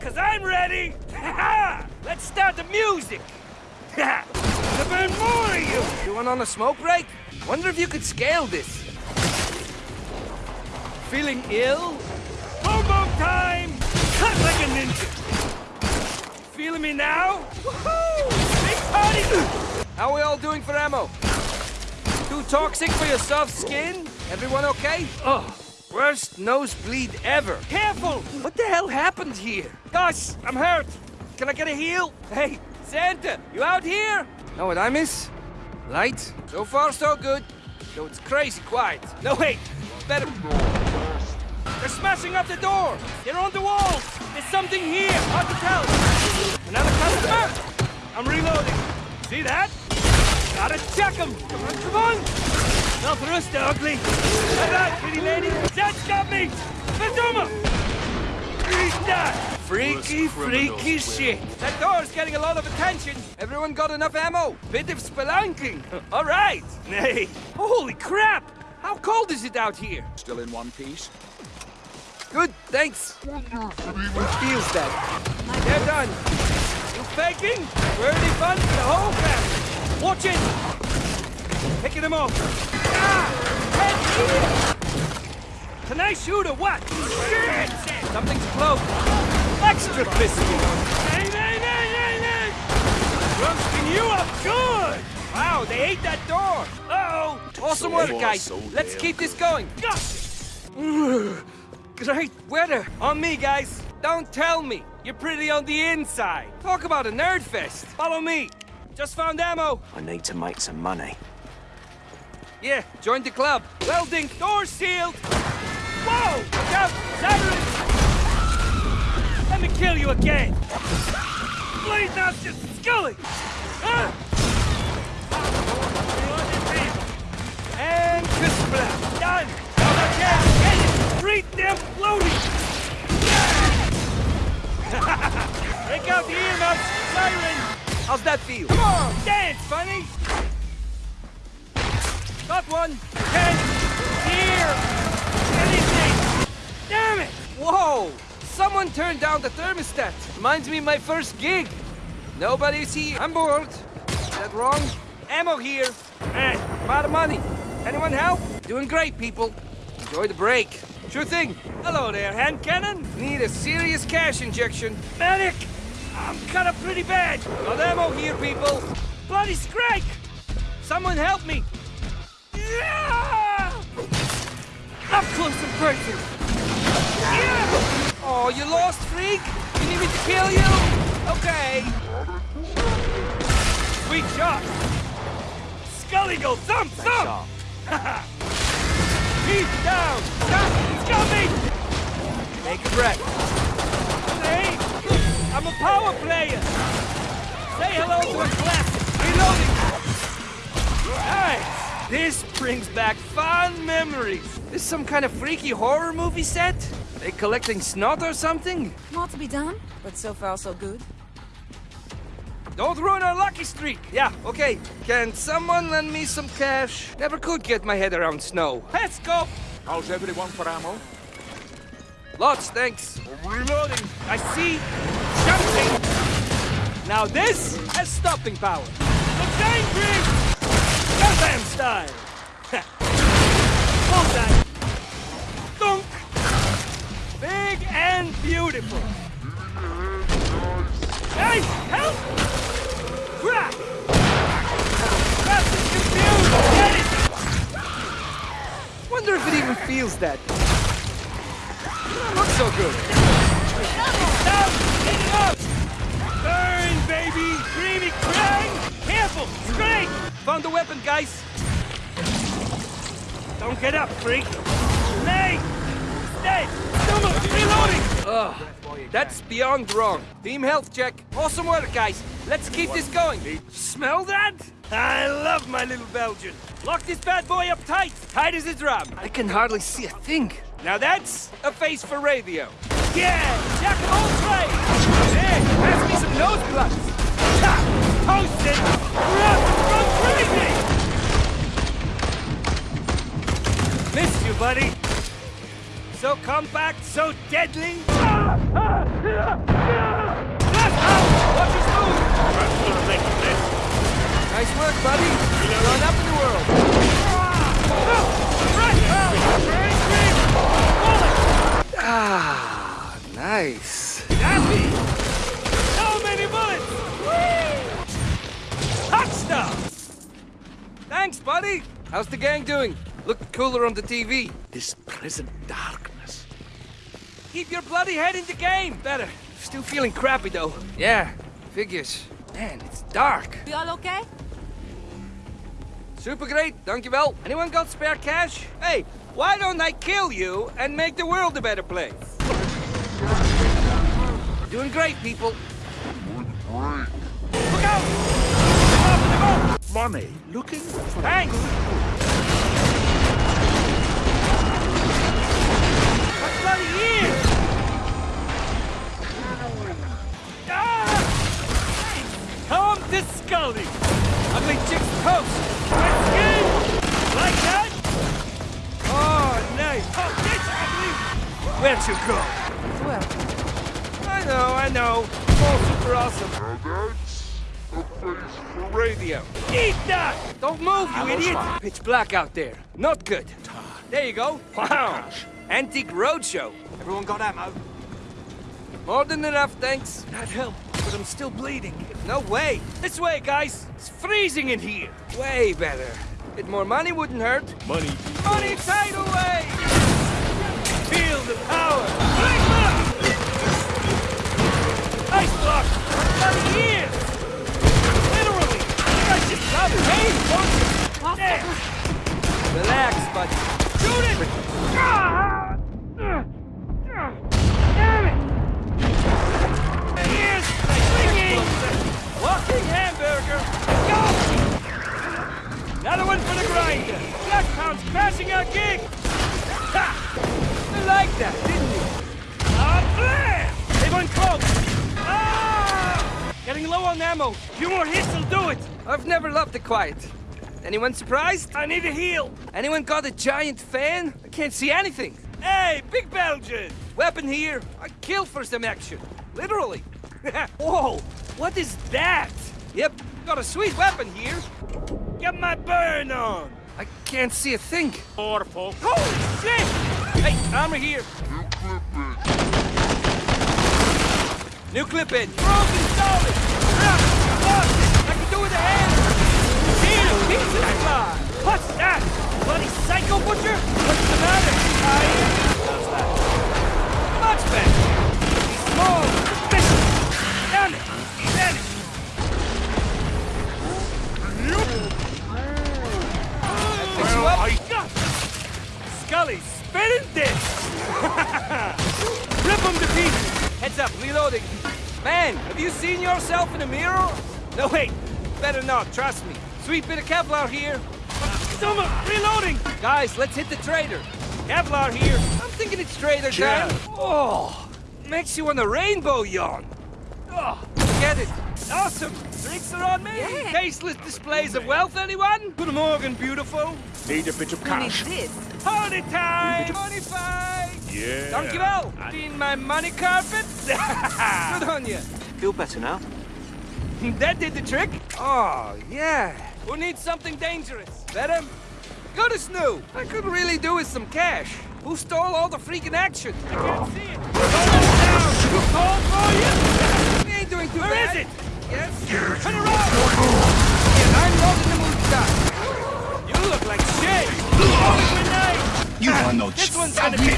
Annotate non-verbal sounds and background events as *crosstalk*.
Cause I'm ready! *laughs* Let's start the music! *laughs* to burn more of you! You want on a smoke break? Wonder if you could scale this. Feeling ill? Boom time! Cut like a ninja! Feeling me now? Woohoo! Big party! How we all doing for ammo? Too toxic for your soft skin? Everyone okay? Oh, Worst nosebleed ever. careful! What the hell happened here? Gosh, I'm hurt! Can I get a heal? Hey, Santa, you out here? Know what I miss? Light. So far, so good. Though it's crazy quiet. No, wait! Better. They're smashing up the door! They're on the walls! There's something here! Hard to tell! Another customer? I'm reloading. See that? Gotta check them! Come on, come on! Not thrust, ugly! All right, pretty lady! That's got me! Fantoma! Eat that! Freaky, freaky shit. That door's getting a lot of attention! Everyone got enough ammo? Bit of spelunking. *laughs* All right! Nay! Holy crap! How cold is it out here? Still in one piece? Good, thanks. Who feels that? They're done! You faking? Worthy fun for the whole family! Watch it! Picking them off! Ah! Head here! Can I shoot or what? Shit! Something's close! Extra crispy! Hey, nay, nay, nay, nay! Roasting you up good! Wow, they ate that door! Uh-oh! Awesome So work, guys. so Let's keep this going. *sighs* Great weather. On me, guys! Don't tell me! You're pretty on the inside! Talk about a nerd fest. Follow me! Just found ammo! I need to make some money. Yeah, join the club. Welding, door sealed! Whoa! Look out! Sirens! Let me kill you again! Bleed not just Scully! Ah! And Crispla! Done! Now again! Get it! Treat them floating! Break out the earmuffs! Siren! How's that feel? Come on! Dance, funny! Got one! Ten! Here! Anything! Damn it! Whoa! Someone turned down the thermostat. Reminds me of my first gig. Nobody's here. I'm bored. Is that wrong? Ammo here. Eh, I'm out of money. Anyone help? Doing great, people. Enjoy the break. Sure thing. Hello there, hand cannon! Need a serious cash injection. Medic! I'm cut up pretty bad! Got ammo here, people. Bloody strike! Someone help me! Yeah! Up close and personal! Yeah! Oh, you lost, freak? You need me to kill you? Okay. Sweet shot! Scully go thump thump! *laughs* Down! He's got me! Take a breath. Hey! I'm a power player! Say hello to a classic! Reloading! Nice! This brings back fond memories! This some kind of freaky horror movie set? They collecting snot or something? More to be done, but so far so good. Don't ruin our lucky streak. Yeah, okay. Can someone lend me some cash? Never could get my head around snow. Let's go! How's everyone for ammo? Lots, thanks. Reloading! I see something! Now this has stopping power! Looks angry! Gundam style! Bullseye! Dunk! Big and beautiful! Hey, help! Crack! Crack is confused! Get it! Wonder if it even feels that. Doesn't look so good. Down! Get it up! Burn, baby! Creamy crang! Careful! Straight! Found the weapon, guys. Don't get up, freak! Nay! Stay! Stomach! Reloading! Ugh, that's beyond wrong. Team health check. Awesome work, guys. Let's keep this going. Smell that? I love my little Belgian. Lock this bad boy up tight, tight as a drum. I can hardly see a thing. Now that's a face for radio. Yeah, jack of all trades. Hey, pass me some nose plugs. Ha! Run Missed you, buddy. So compact, so deadly. Out! Watch your move! Nice work, buddy. Going up in the world. Ah, nice. Happy! So many bullets! Hot stuff! Thanks, buddy. How's the gang doing? Look cooler on the TV. This prison darkness. Keep your bloody head in the game. Better. Still feeling crappy, though. Yeah, figures. Man, it's dark. We all okay? Super great, dankjewel. Anyone got spare cash? Hey, why don't I kill you and make the world a better place? Doing great, people. Look out! Up in the boat! Money. Looking for Thanks! What bloody ears? Ah! Come to Scully! Ugly chick's toast! Let's go! Like that? Oh, nice! Oh, this ugly! Where'd you go? Well, I know, I know. All super awesome. Radio. Eat that! Don't move, you idiot! Pitch black out there. Not good. There you go. Wow. Antique roadshow. Everyone got ammo? More than enough, thanks. That helped, but I'm still bleeding. No way. This way, guys! It's freezing in here! Way better. Bit more money wouldn't hurt. Money. Money tidal away! Feel the power! Our gig! Ha! You like that, didn't you? Ah, blam! They went close! Ah! Getting low on ammo. Few more hits will do it. I've never loved the quiet. Anyone surprised? I need a heal. Anyone got a giant fan? I can't see anything. Hey, Big Belgian! Weapon here. I kill for some action. Literally. *laughs* Whoa! What is that? Yep, got a sweet weapon here. Get my burn on! I can't see a thing. Orful. Holy shit! Hey, armor here. New clip in. New clip in. Broken solid! Ah, lost it! I can do with a hand! Need a piece of fly! What's that? Bloody psycho butcher? Heads. Man, have you seen yourself in a mirror? No, wait. Better not, trust me. Sweet bit of Kevlar here. Summer, reloading! Guys, let's hit the trader. Kevlar here! I'm thinking it's trader Yeah. time. Oh, makes you want a rainbow yawn. Oh, get it. Awesome. Drinks are on me. Yeah. Tasteless displays of wealth, anyone? Good morning, beautiful! Need a bit of who needs cash. this? Party time! Money fight. Yeah. Dankjewel. Clean my money carpet. *laughs* Good on you. Feel better now? *laughs* That did the trick. Oh, yeah. Who needs something dangerous? Better? Go to Snoo. I could really do with some cash. Who stole all the freaking action? I can't see it! Down! Too cold for you? *laughs* We ain't doing too Where bad. is it? Yes? Turn around! Yeah, I'm not the mood to. You look like shit! Holy grenade! You are no This one's submit gonna be